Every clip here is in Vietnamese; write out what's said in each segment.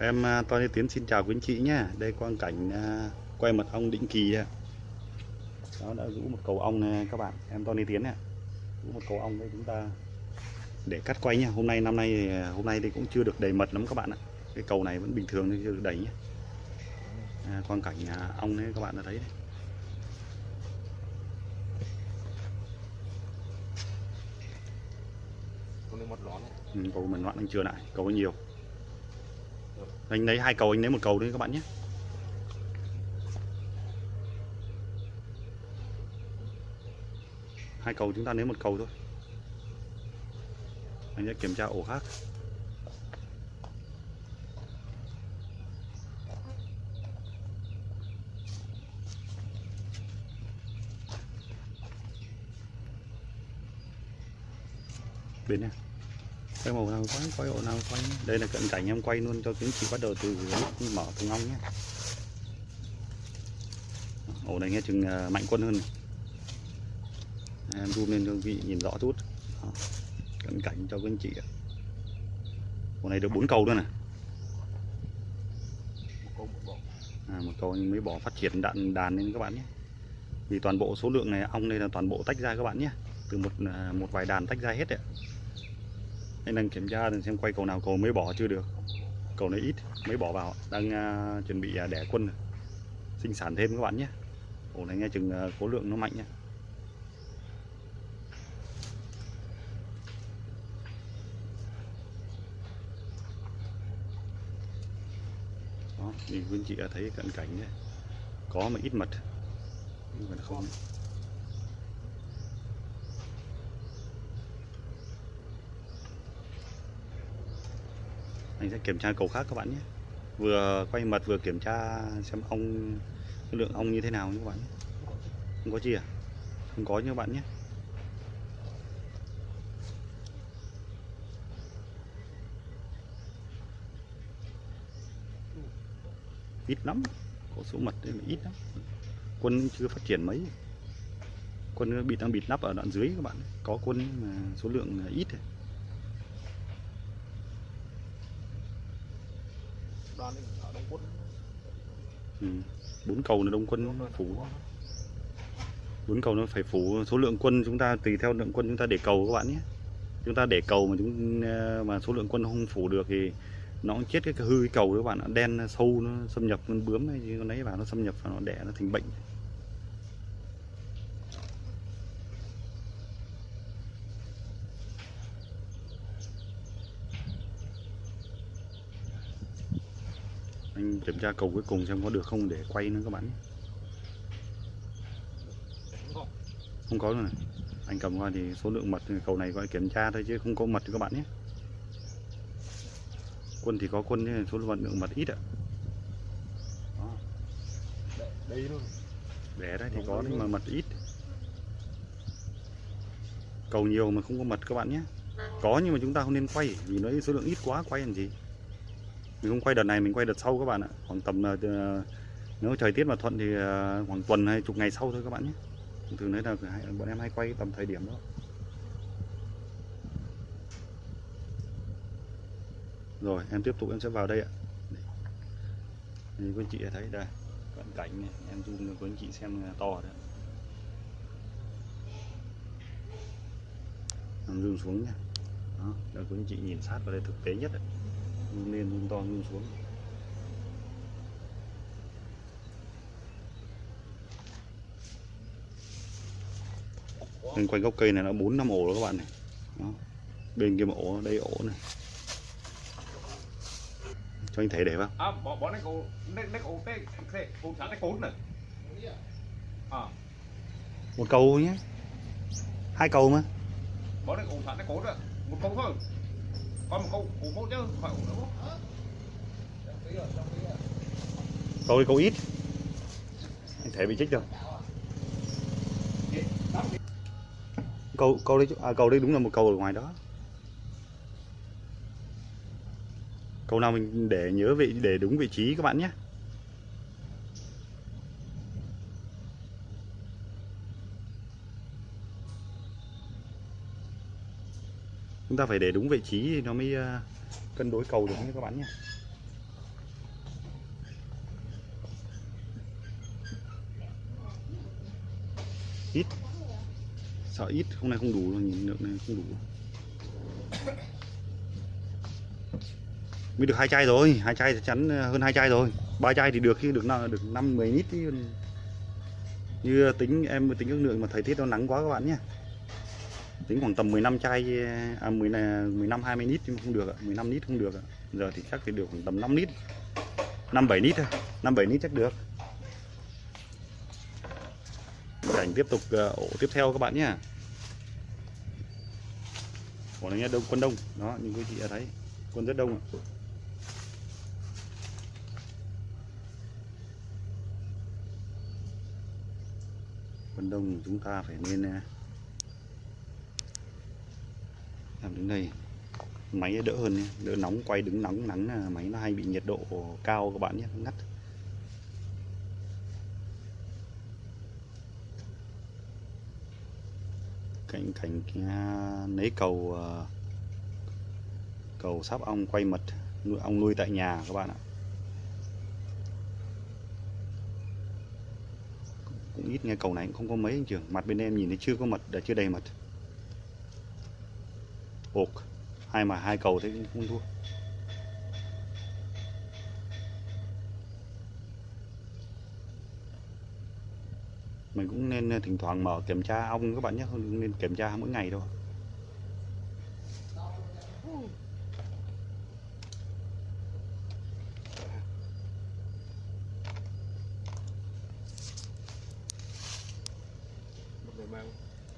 Em à, Tony Tiến xin chào quý anh chị nhé. Đây quang cảnh à, quay mật ong định kỳ. Đó đã rũ một cầu ong này các bạn. Em Tony Tiến nè. Rũ một cầu ong đây chúng ta để cắt quay nha. Hôm nay năm nay thì, à, hôm nay thì cũng chưa được đầy mật lắm các bạn ạ. Cái cầu này vẫn bình thường chưa được đầy nhé. À, quang cảnh ong đấy các bạn đã thấy đấy. Ừ, cầu mình loạn anh chưa lại, cầu nhiều. Anh lấy hai cầu, anh lấy một cầu đấy các bạn nhé. Hai cầu chúng ta lấy một cầu thôi. Anh sẽ kiểm tra ổ khác. Bên này quay màu nào quay quay ổ nào quay đây là cận cảnh em quay luôn cho quý chị bắt đầu từ lúc mở thùng ong nhé. Ổ này nghe chừng à, mạnh quân hơn này. em zoom lên cho vị nhìn rõ chút. Đó. cận cảnh cho quý anh chị ổ này được bốn cầu luôn này. Một à, một cầu mới bỏ phát triển đạn đàn lên các bạn nhé. Vì toàn bộ số lượng này ong đây là toàn bộ tách ra các bạn nhé. Từ một à, một vài đàn tách ra hết đấy anh đang kiểm tra xem quay cầu nào cầu mới bỏ chưa được. Cầu này ít mới bỏ vào. Đang uh, chuẩn bị uh, đẻ quân rồi. sinh sản thêm các bạn nhé. Ổ này nghe chừng uh, khối lượng nó mạnh nhé. Đó thì quý anh chị đã thấy cận cảnh đấy. Có mà ít mật. Nhưng mà không. Anh sẽ kiểm tra cầu khác các bạn nhé. Vừa quay mật vừa kiểm tra xem ong, cái lượng ong như thế nào nhé các bạn nhé. Không có gì à? Không có nhé các bạn nhé. Ít lắm, có số mật đấy mà ít lắm. Quân chưa phát triển mấy. Quân bị, đang bịt nắp ở đoạn dưới các bạn. Có quân mà số lượng ít này ở đông quân Ừ. bốn cầu là đông quân phủ. Bốn cầu nó phải phủ. Số lượng quân chúng ta tùy theo lượng quân chúng ta để cầu các bạn nhé. Chúng ta để cầu mà chúng ờ, mà số lượng quân không phủ được thì nó cũng chết cái hư cái cầu các bạn ạ. Đen sâu nó xâm nhập con bướm hay gì con ấy vào nó xâm nhập vào nó đẻ nó thành bệnh anh kiểm tra cầu cuối cùng xem có được không để quay nữa các bạn không có luôn này. Anh cầm qua thì số lượng mật cầu này gọi kiểm tra thôi chứ không có mật các bạn nhé. Quân thì có quân nhưng số lượng mật ít ạ. Đây luôn. Đẻ đấy thì có nhưng mà mật ít. Cầu nhiều mà không có mật các bạn nhé. Có nhưng mà chúng ta không nên quay vì nó số lượng ít quá quay làm gì mình không quay đợt này, mình quay đợt sau các bạn ạ. Khoảng tầm là nếu thời tiết mà thuận thì ờ, khoảng tuần hay chục ngày sau thôi các bạn nhé. Thường đấy là bọn em hay quay tầm thời điểm đó. Rồi, em tiếp tục, em sẽ vào đây ạ. Thì quý anh chị thấy đây, cận cảnh này, em zoom cho quý anh chị xem là to đấy. Em zoom xuống nha đó, để quý anh chị nhìn sát vào đây thực tế nhất đấy to zoom xuống. Bên quanh gốc cây này nó bốn năm ổ đó các bạn này. Đó. bên kia một ổ đây ổ này. Cho anh thấy để vào à bỏ bỏ này cô này này cô tê tê cô sáng này cốn này. À. Một cầu nhé. Hai cầu mà. Bỏ này cô sáng này cốn rồi một câu thôi. Còn một câu của cô chứ phải ổ nữa câu đi câu ít. Anh thấy bị chích rồi câu câu đấy à, câu đấy đúng là một câu ở ngoài đó. Câu nào mình để nhớ vị để đúng vị trí các bạn nhé. Chúng ta phải để đúng vị trí thì nó mới à, cân đối cầu được nhé các bạn nhé. Ít. Sợ ít, hôm nay không đủ rồi, nhìn lượng này không đủ. Mới được hai chai rồi, hai chai chắc chắn ờ, hơn hai chai rồi. Ba chai thì được khi được nào được năm mười lít chứ. Như tính, em tính ước lượng mà thời tiết nó nắng quá các bạn nhé. Tính khoảng tầm 15 chai à 10 là 15 20 lít nhưng không được ạ 15 lít không được ạ. Giờ thì chắc thì được khoảng tầm 5 lít 5 7 lít thôi 5 7 lít chắc được. Cảnh tiếp tục ờ, ổ tiếp theo các bạn nhé. Ổ này nhá, đông quân đông. Đó nhưng quý chị đã thấy quân rất đông ạ. Quân đông chúng ta phải nên ờ, làm đến đây. Máy đỡ hơn nhé, đỡ nóng quay đứng nóng nắng máy nó hay bị nhiệt độ cao các bạn nhé. Ngắt. Cạnh cảnh lấy cầu ờ, cầu sáp ong quay mật, nuôi, ong nuôi tại nhà các bạn ạ. Cũng ít nghe cầu này, cũng không có mấy anh trưởng mặt bên em nhìn thấy chưa có mật, đã chưa đầy mật. Ột hai mà hai cầu thế cũng không thua. Mình cũng nên ờ, thỉnh thoảng mở kiểm tra ong các bạn nhé, không nên kiểm tra mỗi ngày đâu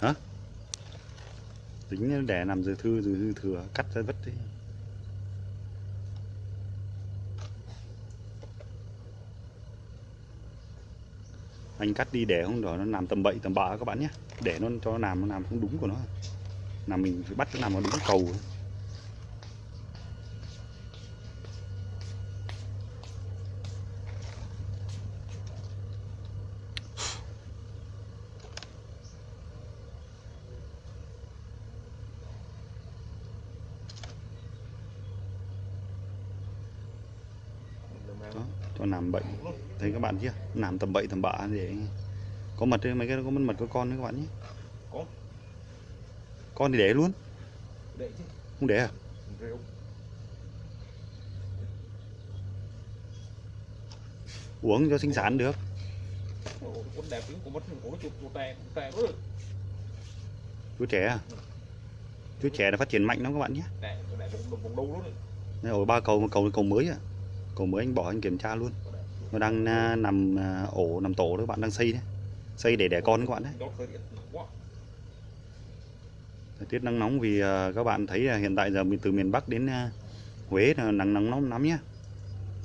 hả? Tính để làm dư thư dư thừa, cắt ra vứt đi. Anh cắt đi để không đó, nó làm tầm bậy, tầm bạ các bạn nhé. Để nó, cho nó làm nó làm không đúng của nó. Là mình phải bắt nó làm nó đúng cầu. Đó, cho làm bậy. Thấy các bạn chưa? Làm tầm bậy tầm bạ để có mật đấy mấy cái có mật có con đấy các bạn nhé. Có. con thì để luôn. Để chứ. Không để à? Rêu uống cho sinh sản được. Con đẹp lắm con mất con chuột chuột tè tè quá chú trẻ à? Chú trẻ là phát triển mạnh lắm các bạn nhé. Vùng vùng đâu luôn Đây, ba cầu một cầu cầu mới à? Cầu mới anh bỏ anh kiểm tra luôn nó đang à, nằm à, ổ, nằm tổ đó các bạn đang xây đấy. Xây để đẻ con các bạn đấy. Thời tiết nắng nóng vì à, các bạn thấy là hiện tại giờ mình từ miền Bắc đến Huế là nắng nắng nóng lắm nhé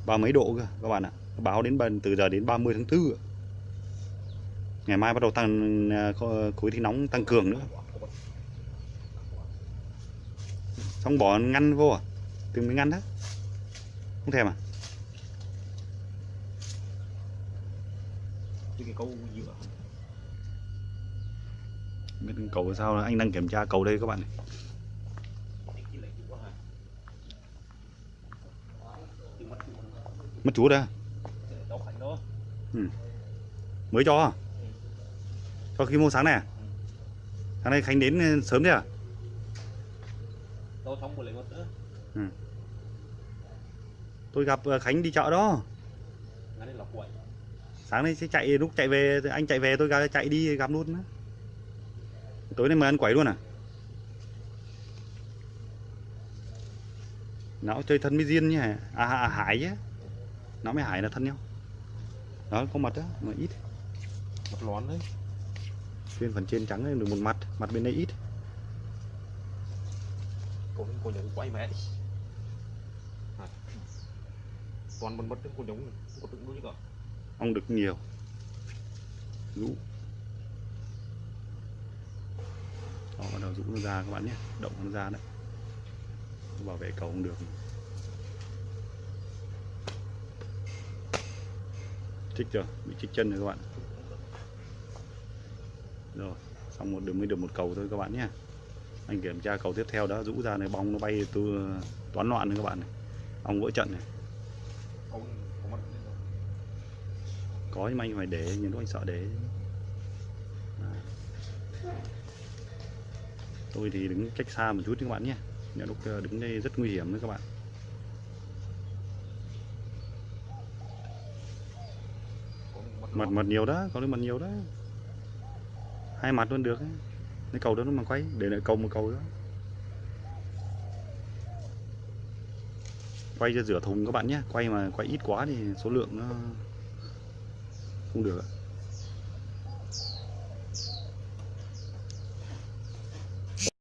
ba mấy độ cơ, các bạn ạ. Báo đến bần từ giờ đến 30 tháng 4 ngày mai bắt đầu tăng khối khí nóng tăng cường nữa. Xong bỏ ngăn vô à? Từng mới ngăn đó không thèm à cái cái câu dựa. Biết cầu sao anh đang kiểm tra cầu đây các bạn này. Mất chú đây thành đó mới cho à? cho khi mua sáng này à? sáng nay khánh đến sớm đấy à? Tôi không lấy một nữa. Tôi gặp ờ, khánh đi chợ đó ngay đây là quậy sáng nay sẽ chạy lúc chạy về anh chạy về tôi ra chạy đi gặp luôn á. Tối nay mời ăn quẩy luôn à? Nó chơi thân với diên nhỉ à, à hải á. Nó với hải là thân nhau. Đó có mặt đó mà ít. Một lón đấy. Trên phần trên trắng được một mặt mặt bên đây ít. Cô cô nhớ quay mẹ À. toàn mình mất cô giống có tự nuôi cả ong được nhiều. Rũ. Đó, bắt đầu rũ nó ra các bạn nhé. Động nó ra đấy. Bảo vệ cầu không được. Chích chưa? Bị chích chân rồi các bạn. Rồi, xong một đường, mới được một cầu thôi các bạn nhé. Anh kiểm tra cầu tiếp theo đó, rũ ra này, bong nó bay từ toán loạn nữa các bạn này. Ong vỡ trận này có nhưng mà anh phải để nhưng lúc anh sợ để. À. tôi thì đứng cách xa một chút các bạn nhé. Nhà lúc ờ, đứng đây rất nguy hiểm đấy các bạn. Mật mật nhiều đó, có mật nhiều đó. Hai mặt luôn được ấy. cái cầu đó nó mà quay, để lại cầu một cầu đó. Quay cho rửa thùng các bạn nhé. Quay mà quay ít quá thì số lượng nó không được ạ